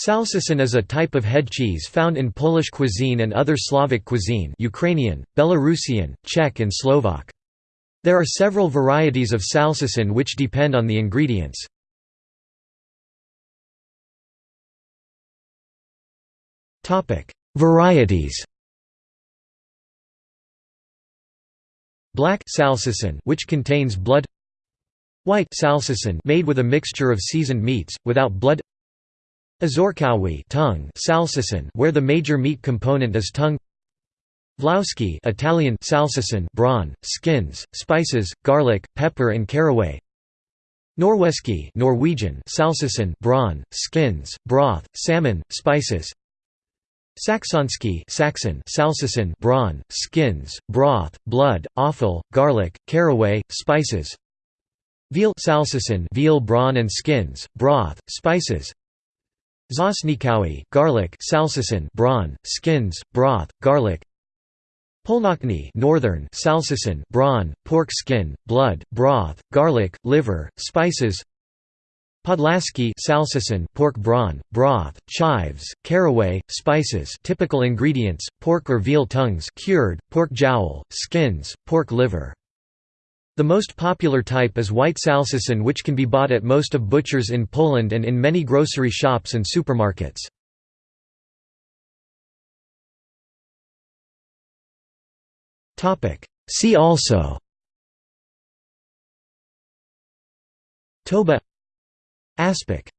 Salceson is a type of head cheese found in Polish cuisine and other Slavic cuisine Ukrainian, Belarusian, Czech and Slovak. There are several varieties of salceson which depend on the ingredients. Varieties Black salceson which contains blood White salceson made with a mixture of seasoned meats, without blood Ozorkowy tongue salceson where the major meat component is tongue. Włoskie Italian salceson brawn, skins, spices, garlic, pepper and caraway. Norweski Norwegian salceson brawn, skins, broth, salmon, spices. Saksonski Saxon salceson brawn, skins, broth, blood, offal, garlic, caraway, spices. Veal salceson veal brawn and skins, broth, spices Czosnkowy garlic salceson brawn, skins, broth, garlic. Północny northern salceson brawn, pork skin, blood, broth, garlic, liver, spices. Podlaski salceson pork brawn, broth, chives, caraway, spices. Typical ingredients, pork or veal tongues cured, pork jowl, skins, pork liver the most popular type is white salceson which can be bought at most of butchers in Poland and in many grocery shops and supermarkets. See also. Toba. Aspic